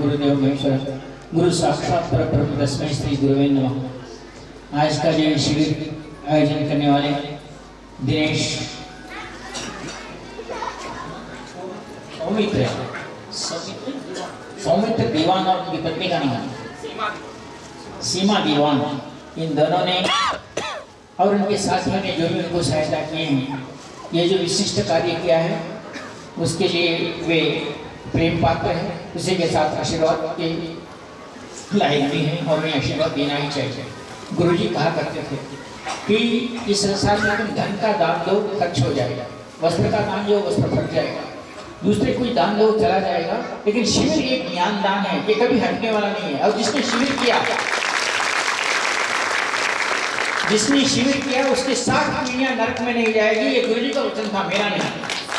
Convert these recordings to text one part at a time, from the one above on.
गुरुदेव महेश्वर, गुरु साक्षात पर ब्रह्म तस्मै श्री गुरुवे नमः। आज का जो शिविर आयोजन करने वाले दिनेश, सौमित्र सौमित्र दीवान और उनकी पत्नी का नाम। सीमा दीवान, इन दोनों ने और उनके साथियों ने जो भी उनको सहायता किए हैं, ये जो विशिष्ट कार्य किया है, उसके लिए वे प्रेम पात्र हैं, उसी के साथ आशीर्वाद के लायक भी हैं उन्हें आशीर्वाद देना ही चाहिए। गुरु जी कहा करते थे कि इस संसार में तुम धन का दान दो, खर्च हो जाएगा। वस्त्र का दान जो वस्त्र फट जाएगा। दूसरे कोई दान दो, चला जाएगा। लेकिन शिविर एक ज्ञान दान है, ये कभी हटने वाला नहीं है। और जिसने शिविर किया, जिसने शिविर किया, उसके साथ पीढ़ियाँ नरक में नहीं जाएगी। ये गुरु जी का वचन था, मेरा नहीं।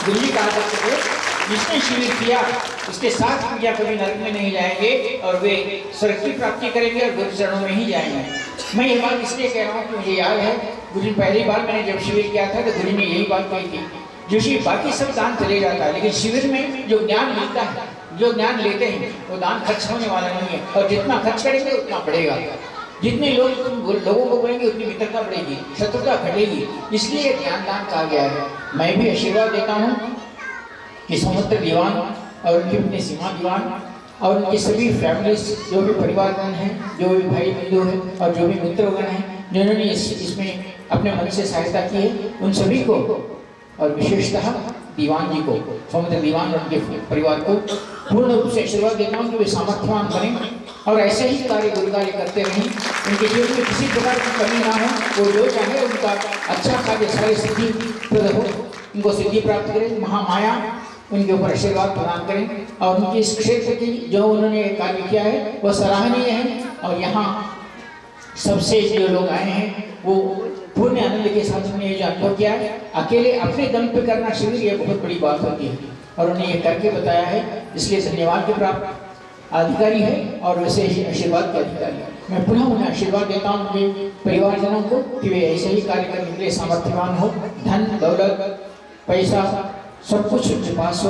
गुरु जी कहा करते थे जिसने शिविर किया, उसके साथ पीढ़ियाँ कभी नरक में नहीं जाएँगे और वे स्वर्ग की प्राप्ति करेंगे और गुरु चरणों में ही जाएँगे। मैं ये बात इसलिए कह रहा हूँ कि मुझे याद है गुरु पहली बार मैंने जब शिविर किया था तो गुरु ने यही बात कही थी जो शिव बाकी सब दान चले जाता है, लेकिन शिविर में जो ज्ञान मिलता है, जो ज्ञान लेते हैं, वो दान खर्च होने वाला नहीं है और जितना खर्च करेंगे, उतना बढ़ेगा। जितने लोग लोगों को बोलेंगे, उतनी मित्रता बढ़ेगी, शत्रुता घटेगी। इसलिए ज्ञान दान कहा गया है। मैं भी आशीर्वाद देता हूँ कि समुद्र दीवान और उनकी अपनी सीमा दीवान और उनकी सभी फैमिलीज़ जो भी परिवारगण हैं, जो भी भाई बंधु हैं और जो भी मित्रगण हैं, जिन्होंने इस, इसमें अपने मन से सहायता की है, उन सभी को और विशेषतः दीवान जी को, समुद्र दीवान और उनके परिवार को पूर्ण रूप से आशीर्वाद देता हूँ कि वे सामर्थ्यवान बने और ऐसे ही कार्य गुरु कार्य करते रहें। उनके जीवन में किसी प्रकार की कमी ना हो, वो जो चाहे उनका अच्छा कार्य, सारी सिद्धि प्रद हो, उनको सिद्धि प्राप्त करें। महामाया उनके ऊपर आशीर्वाद प्रदान करें और उनके इस क्षेत्र की जो उन्होंने कार्य किया है वह सराहनीय है। और यहाँ सबसे जो लोग आए हैं, वो पूर्ण आनंद के साथ उन्होंने ये जो अनुभव किया है, अकेले अपने दम पे करना शिविर ये बहुत बड़ी बात होती है। और उन्हें ये करके बताया है, इसलिए धन्यवाद के प्राप्त अधिकारी है और वैसे ही आशीर्वाद के अधिकारी है। मैं पुनः उन्हें आशीर्वाद देता हूँ उनके परिवारजनों को कि वे ऐसे ही कार्य करने के लिए सामर्थ्यवान हो। धन, दौलत, पैसा सब कुछ उनके पास हो,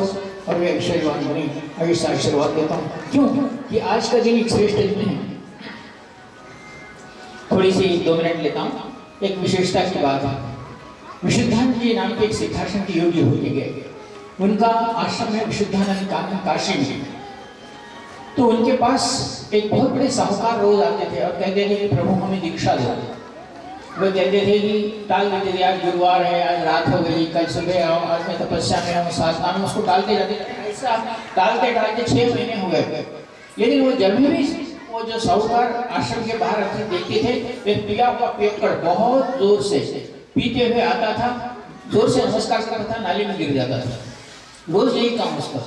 और वे आशीर्वाद बने। ऐसा आशीर्वाद देता हूँ। क्यों? कि आज का दिन एक श्रेष्ठ दिन है थोड़ी सी दो मिनट लेता हूँ। एक विशेषता की बात है। विशुद्धानंद जी नाम के एक सिद्धाश्रम के योगी होके गए। उनका आश्रम है विशुद्धानंद का काशी में। तो उनके पास एक बहुत बड़े साहूकार रोज आते थे और कहते थे कि प्रभु हमें दीक्षा दो। वो कहते थे कि टाल देते थे, आज गुरुवार है, आज रात हो गई, कल सुबह आओ, आज मैं तपस्या में हूँ साधना में उसको टालते जाते ऐसा टालते टालते छह महीने हो गए। लेकिन वो जब भी वो जो साहूकार आश्रम के बाहर अपने देखते थे वे पिया हुआ पियक्कड़ बहुत ज़ोर से पीते हुए आता था, ज़ोर से नमस्कार करता था, नाली में गिर जाता था। रोज यही काम उसका।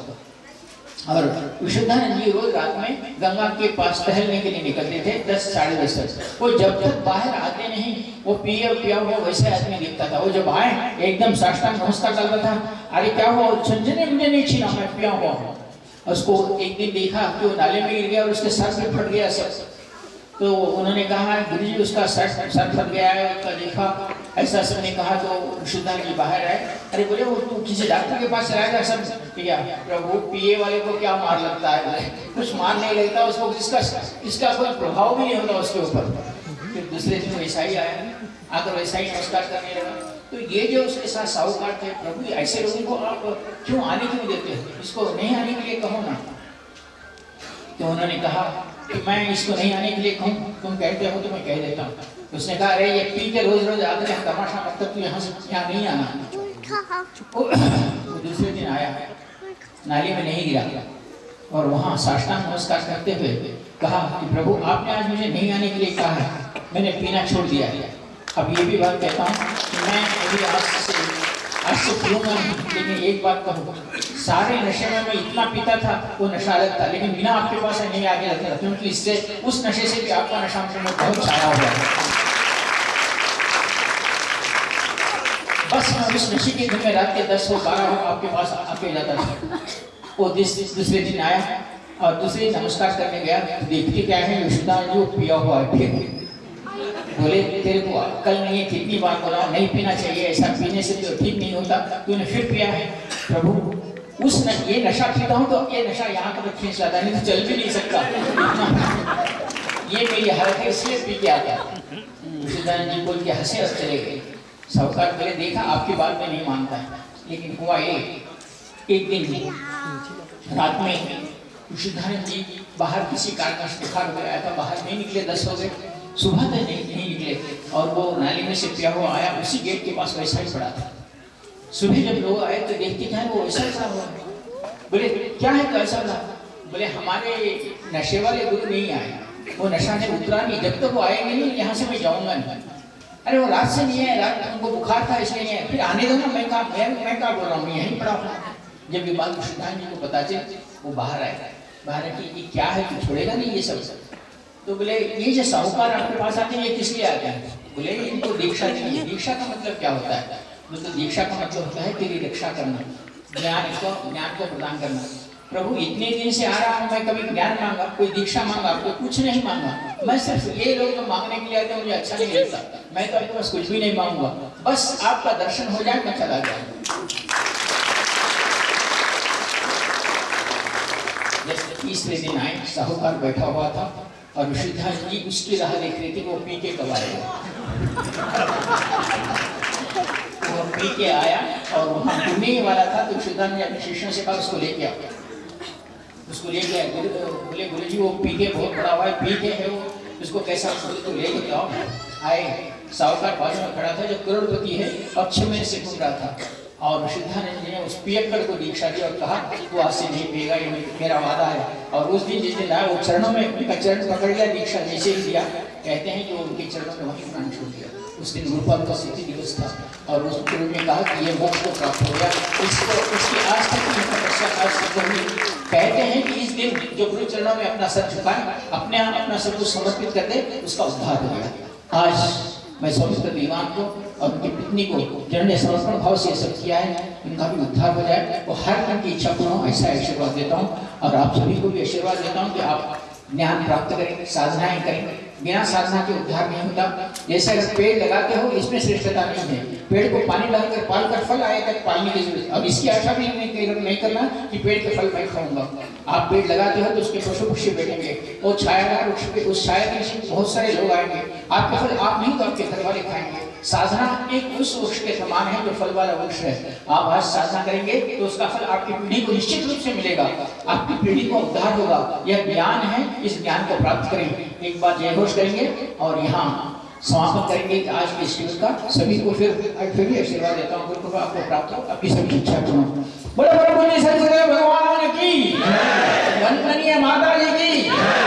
और विशुद्धानंद जी रोज रात में गंगा के पास टहलने के लिए निकलते थे, दस साढ़े दस तक। वो जब तक बाहर आते नहीं, वो पिए पिया हुआ वैसे आदमी दिखता था। वो जब आए, एकदम साष्टांग नमस्कार करता था। अरे क्या हुआ? झंझने मुझे नहीं छीना मैं पिया हुआ हूँ। उसको एक दिन देखा कि वो नाले में गिर गया और उसके सर से फट गया सर तो उन्होंने कहा गुरु जी उसका सर सर फट गया है, उसका देखा। ऐसा सबने कहा तो शुद्धान जी बाहर आए। अरे बोले, वो तू किसी डॉक्टर के पास चलाएगा सब? क्या? प्रभु, पिए वाले को क्या मार लगता है? कुछ मार नहीं लगता, उसको इसका इसका कोई प्रभाव भी नहीं होता उसके ऊपर। फिर दूसरे दिन वैसा ही आया। आकर वैसा ही नमस्कार करने लगा। तो ये जो उसके साथ साहूकार थे, प्रभु, ऐसे लोगों को आप क्यों आने क्यों देते हो? इसको नहीं आने के लिए कहो ना। तो उन्होंने कहा कि मैं इसको नहीं आने के लिए कहूँ। तुम कहते हो तो मैं कह देता हूँ। उसने कहा अरे ये पी के रोज रोज आते हैं तमाशा मतलब तू यहाँ से यहाँ नहीं आना। वो दूसरे दिन आया नाली में नहीं गिरा। और वहाँ साष्टांग नमस्कार करते हुए कहा कि प्रभु आपने आज मुझे नहीं आने के लिए कहा है। मैंने पीना छोड़ दिया है। अब ये भी बात कहता हूँ कि मैं अभी आज से आज से पीऊँगा लेकिन एक बात कहूँ। सारे नशे में मैं इतना पीता था वो नशा अलग था। लेकिन बिना आपके पास नहीं आगे लगता था क्योंकि इससे उस नशे से भी आपका नशा मुझे बहुत छाया हुआ है। बस मैं उस नशे के दिन में रात के दस हो बारह हो आपके पास आके जाता था वो दूसरे दिन आया और दूसरे नमस्कार करने गया देखते क्या है युषदा जो पिया हुआ है फिर। बोले तेरे को अक्कल नहीं है कितनी बार बोला नहीं पीना चाहिए ऐसा पीने से तो ठीक नहीं होता तूने फिर पिया है। प्रभु उस न, ये नशा पीता हूँ तो ये नशा यहाँ तक खींच लाता नहीं तो चल भी नहीं सकता। ये मेरी हालत है इसलिए पी के आता विशुद्धानंद जी बोल के हंसे हंस चले गए। साहूकार बोले देखा आपकी बात में नहीं मानता। है लेकिन हुआ ये एक दिन रात में विशुद्धानंद जी बाहर किसी कारणवश बुखार हो गया था बाहर नहीं निकले दस गए। सुबह तक नहीं, नहीं निकले। और वो नाली में से पिया हुआ आया उसी गेट के पास वैसा ही पड़ा था। सुबह जब लोग आए तो देखते क्या वो वैसा ही हुआ बोले क्या है तो ऐसा पड़ा बोले हमारे नशे वाले गुरु नहीं आए। वो नशा ने उतरा नहीं। जब तक तो वो आएँगे नहीं यहाँ से मैं जाऊँगा नहीं। अरे वो रात से नहीं है, रात उनको बुखार था इसलिए है। फिर आने दो ना, मैं कहा, मैं मैं कहा बोल रहा हूँ? यहीं पड़ा हूँ। जब ये बात विष्णुदान जी को पता चली, वो बाहर आए। बाहर कि ये क्या है, तू छोड़ेगा नहीं ये सब? तो बोले, ये जो साहूकार आपके पास आते हैं, ये किस लिए आते हैं? बोले, इनको दीक्षा चाहिए दीक्षा का मतलब क्या होता है? मतलब दीक्षा का मतलब होता है तेरी रक्षा करना, ज्ञान को ज्ञान को प्रदान करना। प्रभु, इतने दिन से आ रहा हूँ, मैं कभी ज्ञान मांगा, कोई दीक्षा मांगा, कोई कुछ नहीं मांगा। मैं सिर्फ़ ये लोग जो मांगने के लिए आते मुझे अच्छा नहीं लगता। मैं तो आपके पास कुछ भी नहीं मांगूँगा। बस आपका दर्शन हो जाए, मैं चला जाऊँगा। तीसरे दिन आए, साहूकार बैठा हुआ था और विशुद्धान जी उसकी राह देख रही थी, वो पी के कब आएगा वो पी के आया और वहाँ ही वाला था तो विशुद्धान ने अपने शिष्यों से कहा, उसको लेके आओ। उसको लेके गुरु बोले गुरु जी, वो पी के बहुत बड़ा हुआ है, पी के है वो। उसको कैसा तो लेके आओ। आए साहूकार बाजू में खड़ा था जो करोड़पति है पक्ष में से घूम रहा था। और सिद्धानंद जी ने उस पियक्कड़ को दीक्षा दी और कहा, तू आज से नहीं पिएगा, ये मेरा वादा है। और उस दिन जिस दिन आया वो चरणों में उनका चरण पकड़ लिया, दीक्षा जैसे ही दिया। कहते हैं कि वो उनके चरणों में वहीं प्राण छूट गया उस दिन गुरुपाल का सिद्धि दिवस था और उस गुरु ने कहा कि ये मोक्ष को प्राप्त हो गया। इसको, उसकी आज तक की तपस्या आज हुई। कहते हैं कि इस दिन जो गुरु चरणों में अपना सर झुकाए अपने आप, अपना सब कुछ समर्पित कर दे उसका उद्धार हो गया। आज मैं सौमित्र दीवान को और उनकी पत्नी को जिन्होंने समर्पण भाव से सब किया है उनका भी उद्धार हो जाए। वो हर मन की इच्छा पूर्ण ऐसा आशीर्वाद देता हूँ। और आप सभी को भी आशीर्वाद देता हूँ कि आप ज्ञान प्राप्त करें, साधनाएँ करें। बिना साधना के उद्धार नहीं होता। जैसा पेड़ लगाते हो इसमें श्रेष्ठता नहीं है। पेड़ को पानी लगाकर पाल कर फल आए तक पालने की ज़रूरत अब इसकी आशा भी नहीं, करना कि पेड़ के फल मैं खाऊँगा। आप पेड़ लगाते हो तो उसके पशु पक्षी बैठेंगे। और पे उस छाया के बहुत सारे लोग आएँगे। आपके फल आप नहीं तो आपके घर वाले खाएँगे। साधना एक उस वृक्ष के समान है जो फल वाला वृक्ष है। आप आज साधना करेंगे तो उसका फल आपकी पीढ़ी को निश्चित रूप से मिलेगा। आपकी पीढ़ी को उद्धार होगा। यह ज्ञान है इस ज्ञान को प्राप्त करें। एक बार जय घोष करेंगे और यहाँ समापन करेंगे आज के शिविर का। सभी को फिर फिर भी आशीर्वाद देता हूँ। गुरु आपको प्राप्त हो आपकी सभी शिक्षा पूर्ण बोलो बोलो बोलिए सदगुरुदेव भगवान की। वंदनीय माता जी की।